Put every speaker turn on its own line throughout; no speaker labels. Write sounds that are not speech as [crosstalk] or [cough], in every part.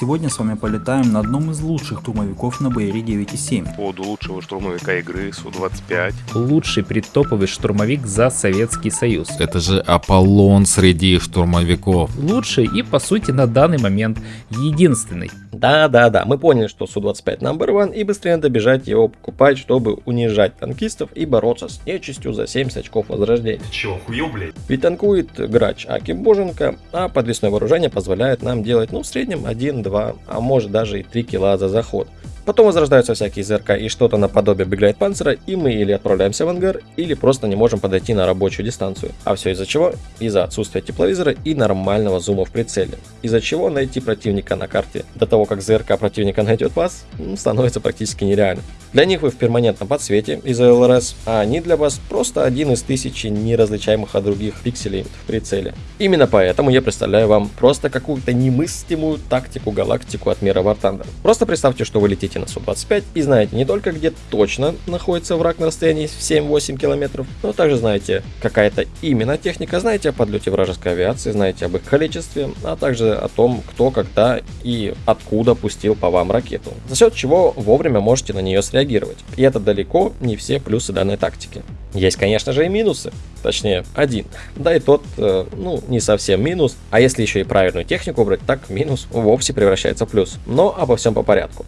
Сегодня с вами полетаем на одном из лучших штурмовиков на BR 9.7.
поводу лучшего штурмовика игры Су-25.
Лучший предтоповый штурмовик за Советский Союз.
Это же Аполлон среди штурмовиков.
Лучший и, по сути, на данный момент единственный.
Да-да-да, мы поняли, что Су-25 number one и быстрее надо бежать его покупать, чтобы унижать танкистов и бороться с нечистью за 70 очков возрождения.
Чё, охуел, блядь?
Ведь танкует грач Аки Боженко, а подвесное вооружение позволяет нам делать, ну, в среднем 1-2, а может даже и 3 килла за заход. Потом возрождаются всякие ЗРК и что-то наподобие Беглайт Панцера, и мы или отправляемся в ангар, или просто не можем подойти на рабочую дистанцию. А все из-за чего? Из-за отсутствия тепловизора и нормального зума в прицеле. Из-за чего найти противника на карте до того, как ЗРК противника найдет вас, ну, становится практически нереально. Для них вы в перманентном подсвете из-за ЛРС, а они для вас просто один из тысячи неразличаемых от других пикселей в прицеле. Именно поэтому я представляю вам просто какую-то немыслимую тактику галактику от мира Thunder. Просто представьте, что вы летите на Су-25 и знаете не только где точно находится враг на расстоянии в 7-8 километров, но также знаете какая-то именно техника, знаете о подлете вражеской авиации, знаете об их количестве, а также о том, кто, когда и откуда пустил по вам ракету. За счет чего вовремя можете на нее среагировать. И это далеко не все плюсы данной тактики. Есть, конечно же, и минусы. Точнее, один. [laughs] Да и тот, э, ну, не совсем минус. А если еще и правильную технику брать, так минус вовсе превращается в плюс. Но обо всем по порядку.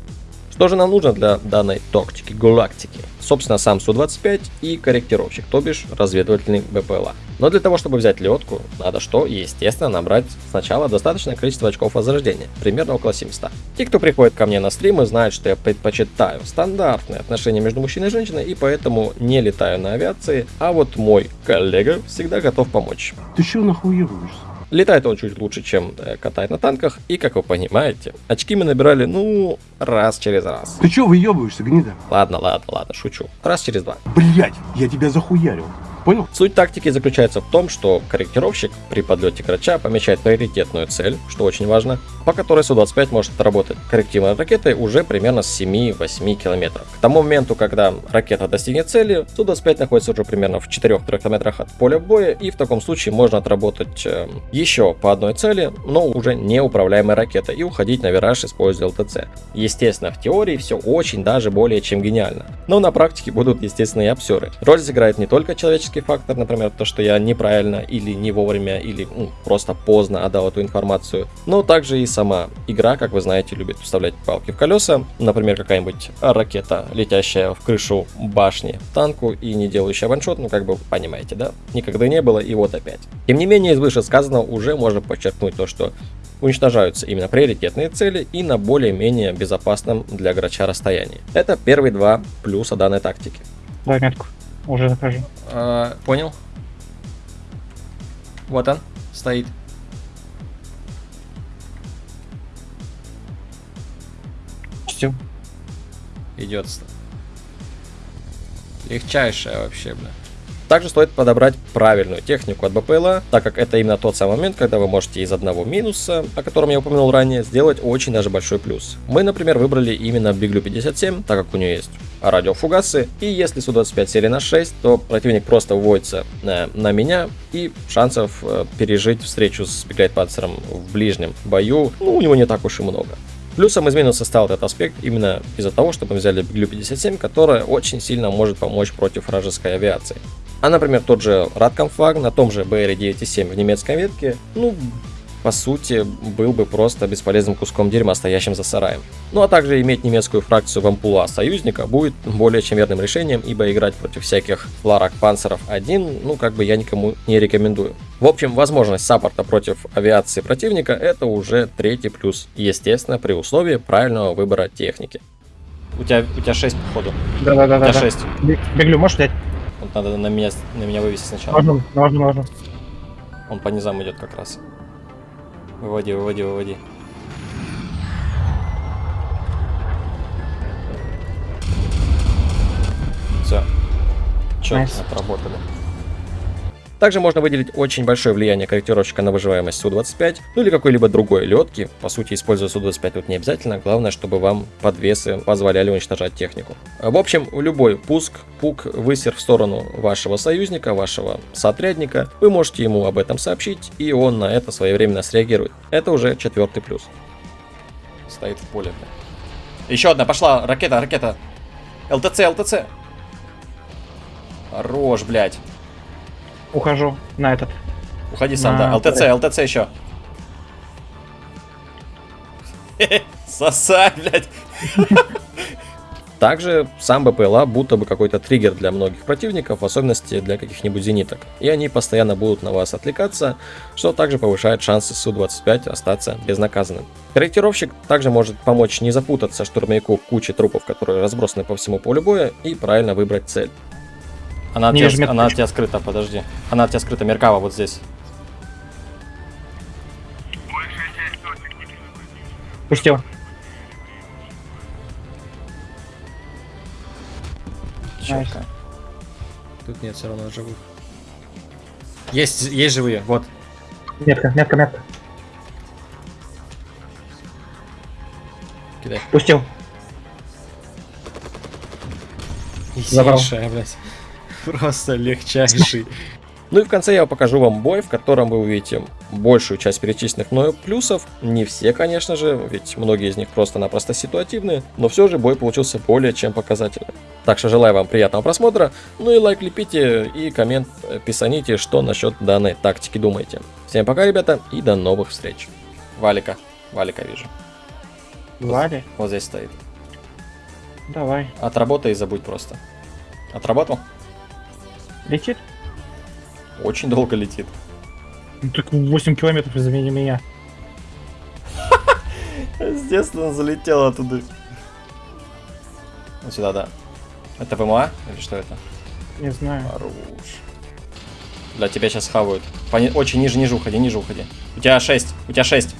Что же нам нужно для данной тактики галактики? Собственно, сам Су-25 и корректировщик, то бишь разведывательный БПЛА. Но для того, чтобы взять летку, надо что? Естественно, набрать сначала достаточное количество очков возрождения, примерно около 700. Те, кто приходит ко мне на стримы, знают, что я предпочитаю стандартные отношения между мужчиной и женщиной, и поэтому не летаю на авиации, а вот мой коллега всегда готов помочь.
Ты чё нахуеваешься?
Летает он чуть лучше, чем э, катает на танках, и, как вы понимаете, очки мы набирали, ну, раз через раз.
Ты чё выебываешься, гнида?
Ладно, ладно, ладно, шучу. Раз через два.
Блять, я тебя захуярил. Понял?
Суть тактики заключается в том, что корректировщик при подлете крача помечает приоритетную цель, что очень важно, по которой Су-25 может отработать коррективной ракетой уже примерно с 7-8 километров. К тому моменту, когда ракета достигнет цели, Су-25 находится уже примерно в 4-3 километрах от поля боя, и в таком случае можно отработать э, еще по одной цели, но уже неуправляемой ракетой, и уходить на вираж, используя ЛТЦ. Естественно, в теории все очень даже более чем гениально. Но на практике будут, естественно, и обсеры. Роль сыграет не только человеческий фактор, например, то, что я неправильно или не вовремя, или ну, просто поздно отдал эту информацию, но также и сама игра, как вы знаете, любит вставлять палки в колеса. Например, какая-нибудь ракета, летящая в крышу башни танку и не делающая ваншот, ну как бы понимаете, да? Никогда не было и вот опять. Тем не менее, из вышесказанного уже можно подчеркнуть то, что уничтожаются именно приоритетные цели и на более-менее безопасном для грача расстоянии. Это первые два плюса данной тактики.
Дай метку. Уже захожу.
А, понял. Вот он, стоит.
Чистил.
Идет. Легчайшая вообще, бля. Также стоит подобрать правильную технику от БПЛА, так как это именно тот самый момент, когда вы можете из одного минуса, о котором я упомянул ранее, сделать очень даже большой плюс. Мы, например, выбрали именно Биглю 57, так как у нее есть радиофугасы, и если Су-25 серия на 6, то противник просто вводится на, на меня, и шансов э, пережить встречу с Биглайт Панцером в ближнем бою, ну, у него не так уж и много. Плюсом из минуса стал этот аспект именно из-за того, что мы взяли Биглю 57, которая очень сильно может помочь против вражеской авиации. А, например, тот же Радкомфаг на том же BR 9.7 в немецкой ветке, ну, по сути, был бы просто бесполезным куском дерьма, стоящим за сараем. Ну а также иметь немецкую фракцию вампула союзника будет более чем верным решением, ибо играть против всяких Ларак Панцеров один, ну как бы я никому не рекомендую. В общем, возможность саппорта против авиации противника это уже третий плюс, естественно, при условии правильного выбора техники. У тебя, у тебя 6 походу.
Да-да-да.
У тебя
да.
6.
Беглю, можешь взять?
Вот надо на меня, на меня вывести сначала.
Можно, можно, можно.
Он по низам идет как раз. Выводи, выводи, выводи. Все. Четко
Nice.
отработали. Также можно выделить очень большое влияние корректировщика на выживаемость Су-25, ну или какой-либо другой летки. По сути, используя Су-25 тут не обязательно, главное, чтобы вам подвесы позволяли уничтожать технику. В общем, любой пуск, пук, высер в сторону вашего союзника, вашего соотрядника, вы можете ему об этом сообщить, и он на это своевременно среагирует. Это уже четвертый плюс. Стоит в поле. Еще одна, пошла, ракета, ракета. ЛТЦ, ЛТЦ. Хорош, блядь.
Ухожу на этот.
Уходи сам,
На
да. ЛТЦ, ЛТЦ еще. [laughs] Сосай, блядь. [laughs] Также сам БПЛА будто бы какой-то триггер для многих противников, в особенности для каких-нибудь зениток. И они постоянно будут на вас отвлекаться, что также повышает шансы Су-25 остаться безнаказанным. Корректировщик также может помочь не запутаться штурмовику в куче трупов, которые разбросаны по всему полю боя, и правильно выбрать цель. Она, от тебя, она от тебя скрыта, подожди. Она от тебя скрыта, Меркава вот здесь.
Пустил.
Чётко. Тут нет все равно живых. Есть, есть живые, вот.
Метка, метка, метка.
Кидай.
Пустил. Забрал.
Сильнейшая, блядь. Просто легчайший. Ну и в конце я покажу вам бой, в котором вы увидите большую часть перечисленных мною плюсов. Не все, конечно же, ведь многие из них просто-напросто ситуативные, но все же бой получился более чем показательным. Так что желаю вам приятного просмотра, ну и лайк лепите и коммент писаните, что насчет данной тактики думаете. Всем пока, ребята, и до новых встреч. Валика, Валика вижу.
Вали.
Вот здесь стоит.
Давай.
Отработай и забудь просто. Отработал?
Летит?
Очень долго летит.
Ну, так 8 километров из меня.
Естественно, залетел оттуда. Вот сюда, да. Это ВМА? Или что это?
Не знаю.
Хорош. Для тебя сейчас хавают. Пони- Очень ниже, ниже уходи, ниже уходи. У тебя 6, у тебя 6.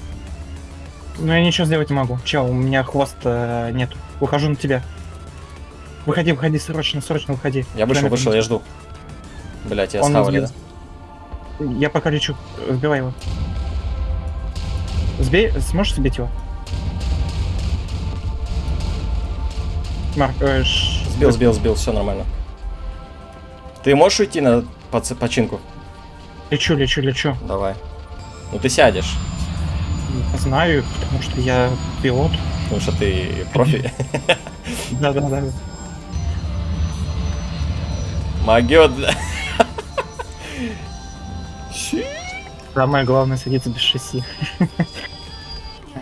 Но я ничего сделать не могу. Чел, у меня хвоста нет. Выхожу на тебя. Выходи, выходи, срочно, срочно выходи.
Я вышел, вышел, я жду. Блять, я
Он
схавали, да?
Я пока лечу. Сбивай его. Сбей, сможешь сбить его? Марк, э, ш-
Сбил, сбил, сбил, все нормально. Ты можешь уйти на поц- починку?
лечу, лечу, лечу.
Давай. Ну ты сядешь,
Знаю, потому что я пилот.
потому что ты профи.
Да, да, да.
Могет.
Самое главное садиться без шасси.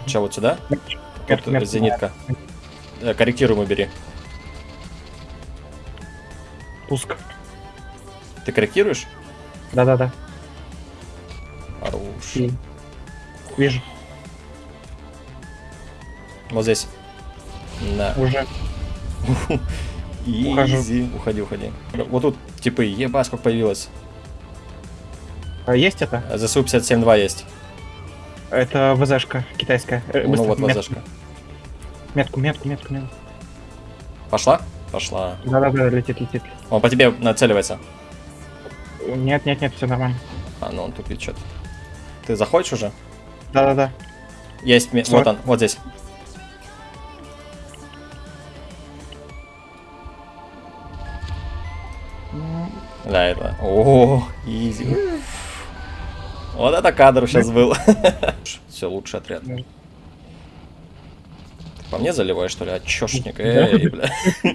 Че, вот сюда? Тут
мерк,
зенитка. Э, Корректируемый бери.
Пуск.
Ты корректируешь?
Да, да, да.
Хорош.
И- Вижу.
Вот здесь. Да.
Уже. [laughs] Ухожу.
Изи. Уходи, уходи. Вот тут типы, ебать, сколько появилось.
А есть это?
ЗСУ 57.2 есть.
Это ВЗшка китайская. Э,
Ну вот,
мет-
ВЗшка.
Метку, метку, метку, метку.
Пошла? Пошла.
Да, да, да, летит, летит.
Он по тебе нацеливается.
Нет, нет, нет, все нормально.
А, ну он тупит что-то. Ты заходишь уже?
Да, да, да.
Есть,
Стой.
вот он, вот здесь. Да, это. О, изи. Вот это кадр сейчас был. [laughs] Все, лучший отряд. По мне заливаешь, что ли? Отчешник. Эй, бля. [laughs]